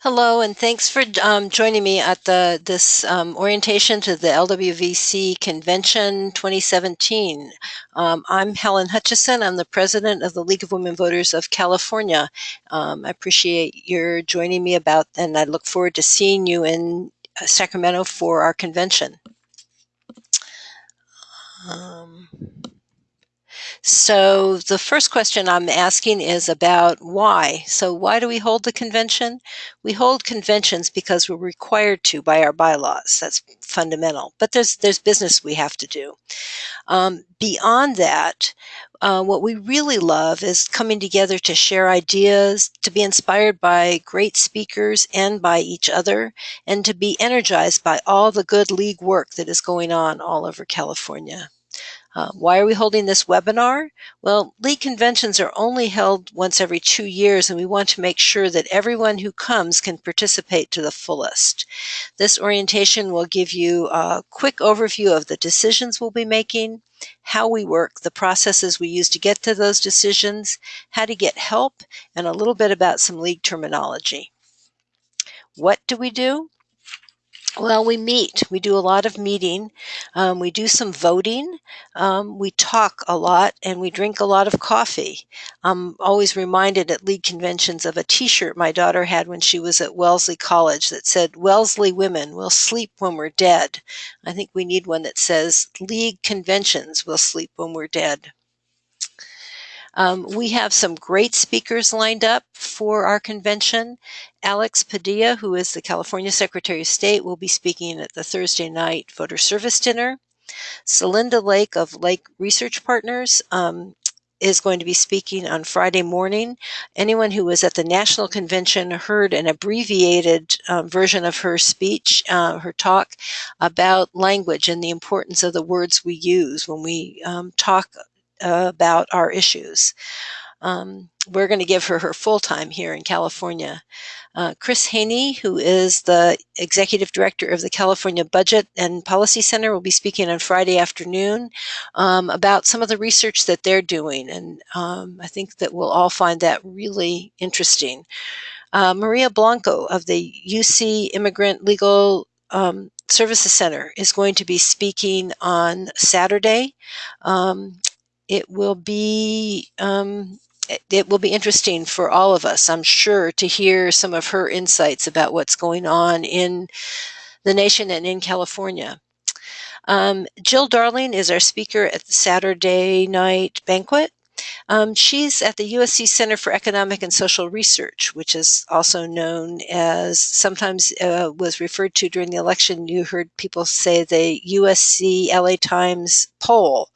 Hello, and thanks for um, joining me at the this um, orientation to the LWVC Convention 2017. Um, I'm Helen Hutchison. I'm the president of the League of Women Voters of California. Um, I appreciate your joining me about, and I look forward to seeing you in uh, Sacramento for our convention. So the first question I'm asking is about why. So why do we hold the convention? We hold conventions because we're required to by our bylaws. That's fundamental. But there's there's business we have to do. Um, beyond that, uh, what we really love is coming together to share ideas, to be inspired by great speakers and by each other, and to be energized by all the good league work that is going on all over California. Uh, why are we holding this webinar? Well, league conventions are only held once every two years, and we want to make sure that everyone who comes can participate to the fullest. This orientation will give you a quick overview of the decisions we'll be making, how we work, the processes we use to get to those decisions, how to get help, and a little bit about some league terminology. What do we do? Well, we meet. We do a lot of meeting. Um, we do some voting. Um, we talk a lot and we drink a lot of coffee. I'm always reminded at league conventions of a T-shirt my daughter had when she was at Wellesley College that said, Wellesley women will sleep when we're dead. I think we need one that says, League conventions will sleep when we're dead. Um, we have some great speakers lined up for our convention. Alex Padilla, who is the California Secretary of State, will be speaking at the Thursday night voter service dinner. Celinda Lake of Lake Research Partners um, is going to be speaking on Friday morning. Anyone who was at the national convention heard an abbreviated um, version of her speech, uh, her talk about language and the importance of the words we use when we um, talk uh, about our issues. Um, we're going to give her her full time here in California. Uh, Chris Hoene, who is the executive director of the California Budget and Policy Center, will be speaking on Friday afternoon um, about some of the research that they're doing. And um, I think that we'll all find that really interesting. Uh, Maria Blanco of the UC Immigrant Legal um, Services Center is going to be speaking on Saturday. Um, it will be um, it will be interesting for all of us, I'm sure, to hear some of her insights about what's going on in the nation and in California. Um, Jill Darling is our speaker at the Saturday night banquet. Um, she's at the USC Center for Economic and Social Research, which is also known as sometimes uh, was referred to during the election. You heard people say the USC LA Times poll.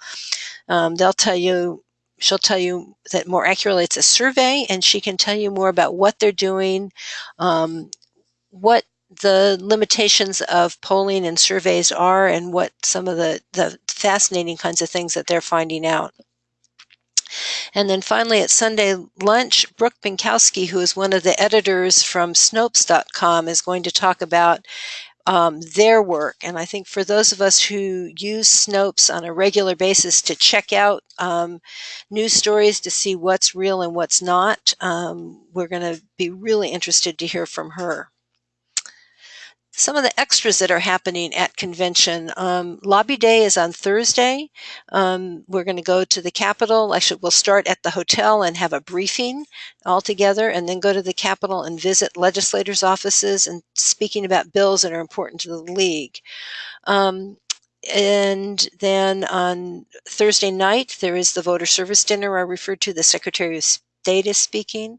Um, they'll tell you, she'll tell you that more accurately it's a survey, and she can tell you more about what they're doing, um, what the limitations of polling and surveys are, and what some of the, the fascinating kinds of things that they're finding out. And then finally at Sunday lunch, Brooke Binkowski, who is one of the editors from Snopes.com, is going to talk about um, their work. And I think for those of us who use Snopes on a regular basis to check out um, news stories to see what's real and what's not, um, we're going to be really interested to hear from her some of the extras that are happening at convention. Um, lobby day is on Thursday. Um, we're going to go to the Capitol. Actually, we'll start at the hotel and have a briefing all together and then go to the Capitol and visit legislators' offices and speaking about bills that are important to the league. Um, and then on Thursday night, there is the voter service dinner I referred to. The Secretary of Data speaking.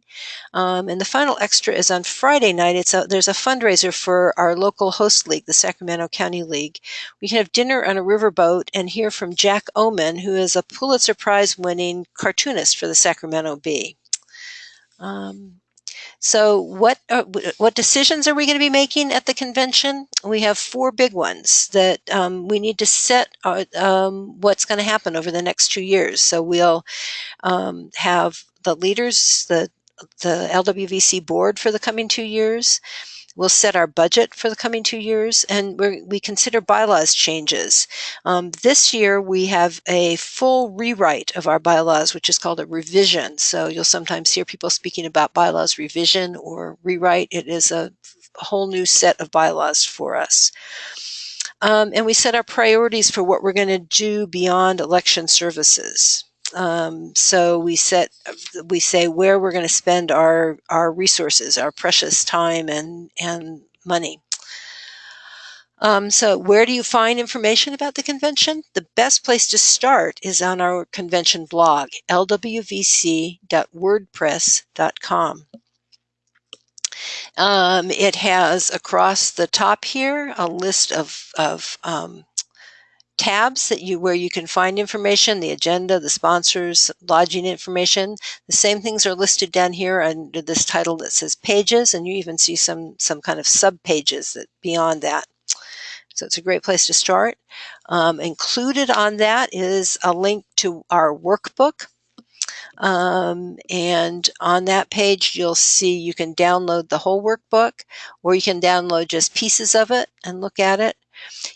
Um, and the final extra is on Friday night. It's a, there's a fundraiser for our local host league, the Sacramento County League. We can have dinner on a riverboat and hear from Jack Ohman, who is a Pulitzer Prize winning cartoonist for the Sacramento Bee. Um, so what uh, what decisions are we going to be making at the convention? We have four big ones that um, we need to set uh, um, what's going to happen over the next two years. So we'll um, have the leaders, the the LWVC board for the coming two years. We'll set our budget for the coming two years, and we consider bylaws changes. Um, this year, we have a full rewrite of our bylaws, which is called a revision. So you'll sometimes hear people speaking about bylaws revision or rewrite. It is a whole new set of bylaws for us. Um, and we set our priorities for what we're going to do beyond election services. Um, so we set, we say where we're going to spend our our resources, our precious time and and money. Um, so where do you find information about the convention? The best place to start is on our convention blog, lwvc.wordpress.com. Um, it has across the top here a list of, of um, tabs that you where you can find information, the agenda, the sponsors, lodging information. The same things are listed down here under this title that says pages, and you even see some some kind of sub pages that beyond that. So it's a great place to start. Um, included on that is a link to our workbook. Um, and on that page, you'll see you can download the whole workbook or you can download just pieces of it and look at it.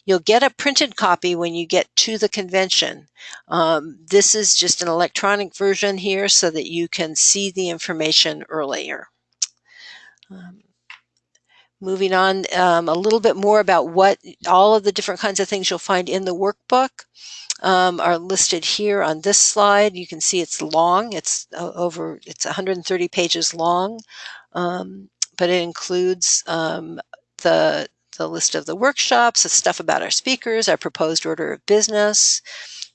You'll get a printed copy when you get to the convention. Um, this is just an electronic version here so that you can see the information earlier. Um, moving on, um, a little bit more about what all of the different kinds of things you'll find in the workbook um, are listed here on this slide. You can see it's long. It's uh, over, it's 130 pages long, um, but it includes um, the the list of the workshops, the stuff about our speakers, our proposed order of business.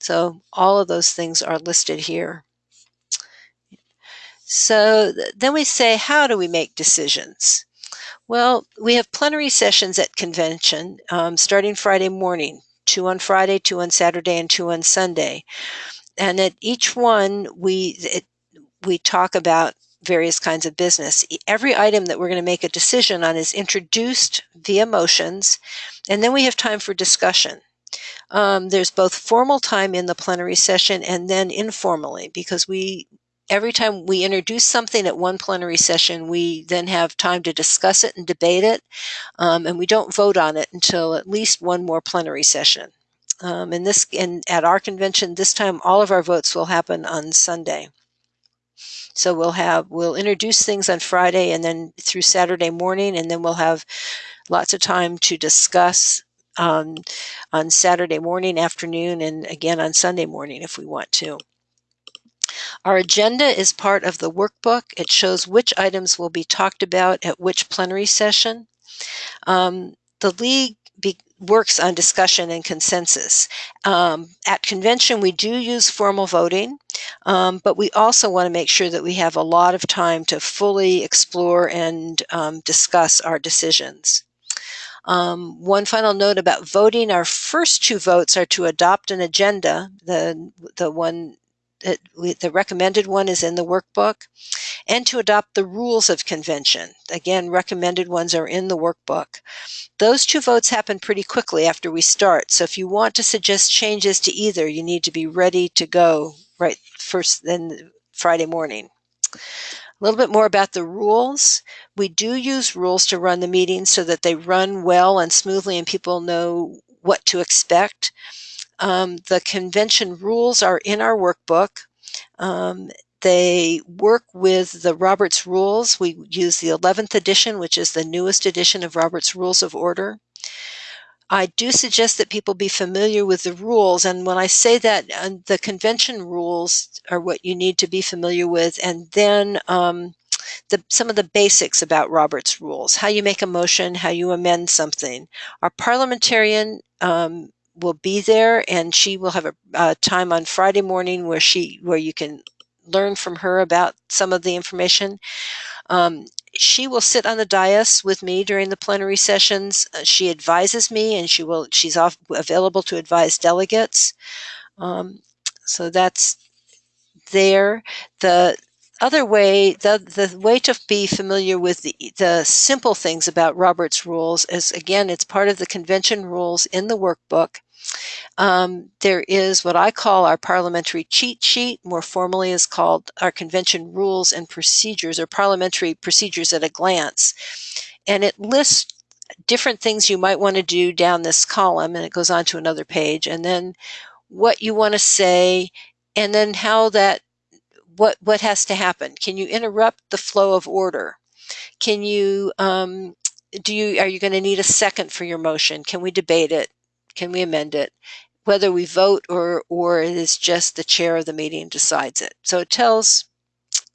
So all of those things are listed here. So then we say, how do we make decisions? Well, we have plenary sessions at convention um, starting Friday morning, two on Friday, two on Saturday, and two on Sunday. And at each one, we it, we talk about various kinds of business. Every item that we're going to make a decision on is introduced via motions, and then we have time for discussion. Um, there's both formal time in the plenary session and then informally because we every time we introduce something at one plenary session, we then have time to discuss it and debate it, um, and we don't vote on it until at least one more plenary session. Um, and this, and at our convention this time, all of our votes will happen on Sunday. So we'll have, we'll introduce things on Friday and then through Saturday morning, and then we'll have lots of time to discuss um, on Saturday morning, afternoon, and again on Sunday morning if we want to. Our agenda is part of the workbook. It shows which items will be talked about at which plenary session. Um, the League works on discussion and consensus. Um, at convention, we do use formal voting, um, but we also want to make sure that we have a lot of time to fully explore and um, discuss our decisions. Um, one final note about voting, our first two votes are to adopt an agenda, the, the one we, the recommended one is in the workbook, and to adopt the rules of convention. Again, recommended ones are in the workbook. Those two votes happen pretty quickly after we start. So if you want to suggest changes to either, you need to be ready to go right first then Friday morning. A little bit more about the rules. We do use rules to run the meetings so that they run well and smoothly and people know what to expect. Um, the convention rules are in our workbook. Um, they work with the Roberts Rules. We use the 11th edition, which is the newest edition of Roberts Rules of Order. I do suggest that people be familiar with the rules. And when I say that, uh, the convention rules are what you need to be familiar with. And then um, the, some of the basics about Robert's rules, how you make a motion, how you amend something. Our parliamentarian um, will be there and she will have a, a time on Friday morning where she where you can learn from her about some of the information. Um, she will sit on the dais with me during the plenary sessions. Uh, she advises me, and she will. She's off, available to advise delegates. Um, so that's there. The other way, the the way to be familiar with the the simple things about Robert's rules is again, it's part of the convention rules in the workbook. Um, there is what I call our parliamentary cheat sheet, more formally is called our convention rules and procedures or parliamentary procedures at a glance. and it lists different things you might want to do down this column and it goes on to another page and then what you want to say and then how that what what has to happen? Can you interrupt the flow of order? Can you um, do you are you going to need a second for your motion? Can we debate it? Can we amend it? Whether we vote or or it is just the chair of the meeting decides it. So it tells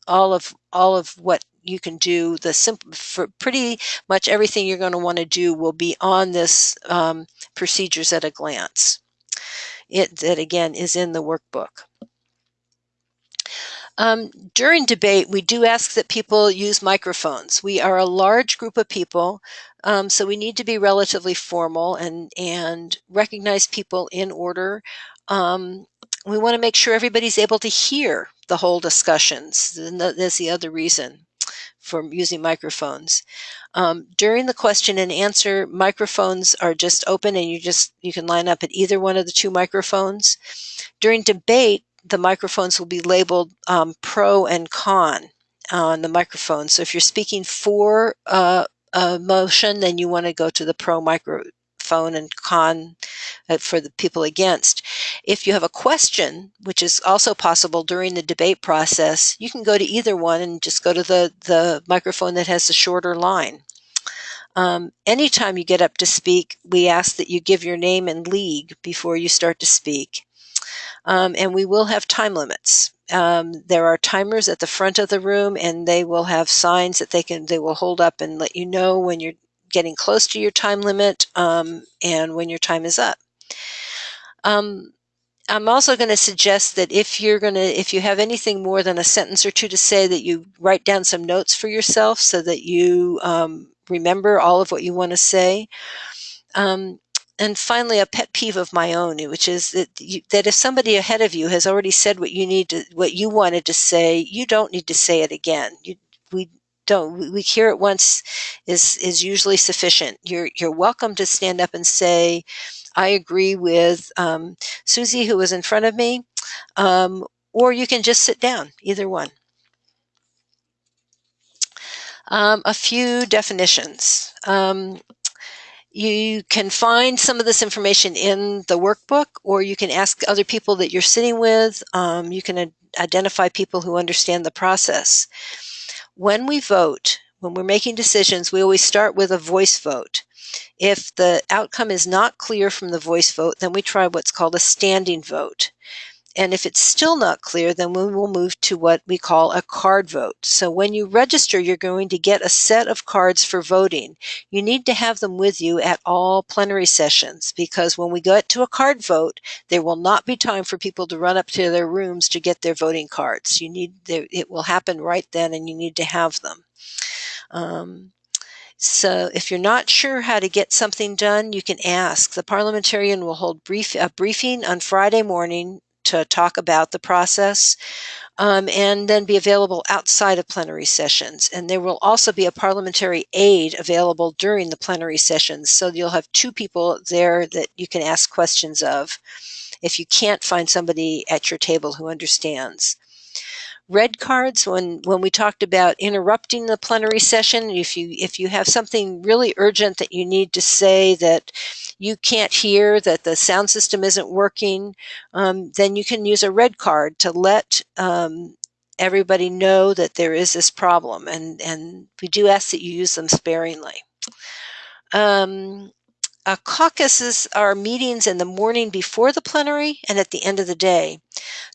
all of all of what you can do. The simple for pretty much everything you're going to want to do will be on this um, procedures at a glance. It that again is in the workbook um, during debate, we do ask that people use microphones. We are a large group of people, um, so we need to be relatively formal and, and recognize people in order. Um, we want to make sure everybody's able to hear the whole discussions. That's the other reason for using microphones. Um, during the question and answer, microphones are just open and you just you can line up at either one of the two microphones. During debate, the microphones will be labeled um, pro and con on the microphone. So if you're speaking for uh, a motion, then you want to go to the pro microphone and con uh, for the people against. If you have a question, which is also possible during the debate process, you can go to either one and just go to the, the microphone that has the shorter line. Um, anytime you get up to speak, we ask that you give your name and league before you start to speak. Um, and we will have time limits. Um, there are timers at the front of the room and they will have signs that they can they will hold up and let you know when you're getting close to your time limit um, and when your time is up. Um, I'm also going to suggest that if you're going to, if you have anything more than a sentence or two to say, that you write down some notes for yourself so that you um, remember all of what you want to say. Um, and finally, a pet peeve of my own, which is that you, that if somebody ahead of you has already said what you need to, what you wanted to say, you don't need to say it again. You, we don't. We hear it once is is usually sufficient. You're you're welcome to stand up and say, "I agree with um, Susie, who was in front of me," um, or you can just sit down. Either one. Um, a few definitions. Um, you can find some of this information in the workbook, or you can ask other people that you're sitting with. Um, you can identify people who understand the process. When we vote, when we're making decisions, we always start with a voice vote. If the outcome is not clear from the voice vote, then we try what's called a standing vote. And if it's still not clear, then we will move to what we call a card vote. So when you register, you're going to get a set of cards for voting. You need to have them with you at all plenary sessions because when we get to a card vote, there will not be time for people to run up to their rooms to get their voting cards. You need, it will happen right then and you need to have them. Um, so if you're not sure how to get something done, you can ask. The parliamentarian will hold brief, a briefing on Friday morning to talk about the process um, and then be available outside of plenary sessions. And there will also be a parliamentary aide available during the plenary sessions. So you'll have two people there that you can ask questions of if you can't find somebody at your table who understands red cards when when we talked about interrupting the plenary session if you if you have something really urgent that you need to say that you can't hear that the sound system isn't working um, then you can use a red card to let um, everybody know that there is this problem and and we do ask that you use them sparingly um, uh, caucuses are meetings in the morning before the plenary and at the end of the day.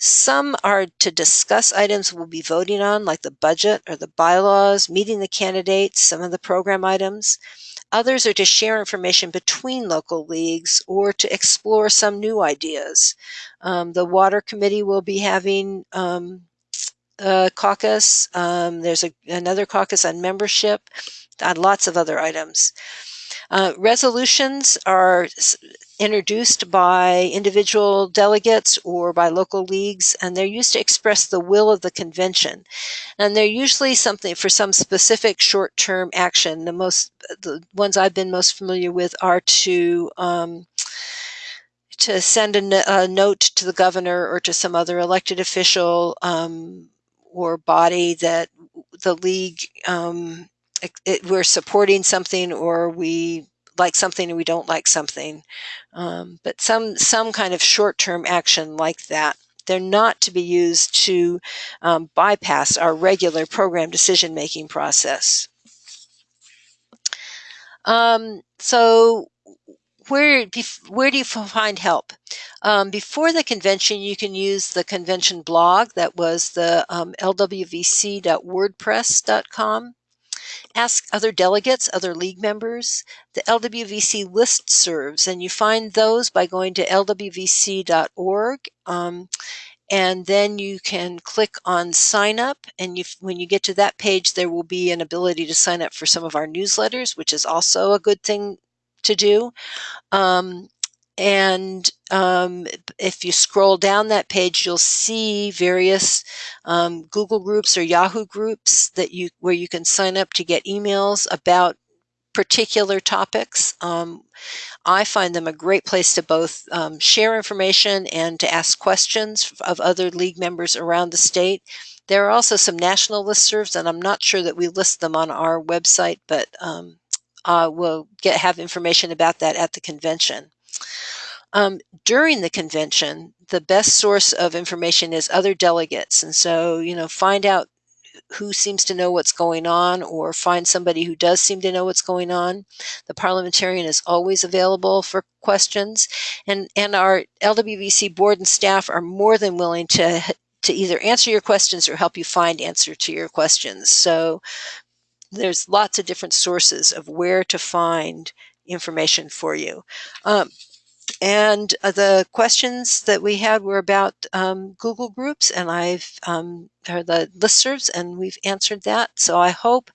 Some are to discuss items we'll be voting on, like the budget or the bylaws, meeting the candidates, some of the program items. Others are to share information between local leagues or to explore some new ideas. Um, the Water Committee will be having um, a caucus. Um, there's a, another caucus on membership, on lots of other items. Uh, resolutions are introduced by individual delegates or by local leagues, and they're used to express the will of the convention. And they're usually something for some specific short-term action. The most, the ones I've been most familiar with are to um, to send a, note to the governor or to some other elected official um, or body that the league um, it, it, we're supporting something or we like something and we don't like something. Um, but some some kind of short-term action like that. They're not to be used to um, bypass our regular program decision-making process. Um, so where where do you find help? Um, before the convention, you can use the convention blog that was the um, lwvc.wordpress.com. Ask other delegates, other league members. The LWVC list serves, and you find those by going to lwvc.org. Um, and then you can click on sign up and you, when you get to that page there will be an ability to sign up for some of our newsletters which is also a good thing to do um, and um, if you scroll down that page you'll see various um, google groups or yahoo groups that you where you can sign up to get emails about particular topics um, I find them a great place to both um, share information and to ask questions of other league members around the state. There are also some national listservs, and I'm not sure that we list them on our website, but um, uh, we'll get have information about that at the convention. Um, during the convention, the best source of information is other delegates. And so, you know, find out who seems to know what's going on or find somebody who does seem to know what's going on. The parliamentarian is always available for questions and, and our LWVC board and staff are more than willing to to either answer your questions or help you find answer to your questions. So there's lots of different sources of where to find information for you. Um, and uh, the questions that we had were about um, Google Groups, and I've um, or the listservs, and we've answered that. So I hope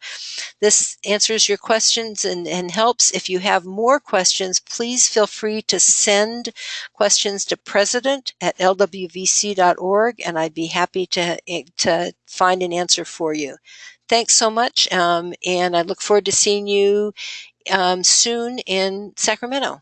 this answers your questions and, and helps. If you have more questions, please feel free to send questions to president at lwvc.org, and I'd be happy to, eh, to find an answer for you. Thanks so much, um, and I look forward to seeing you um, soon in Sacramento.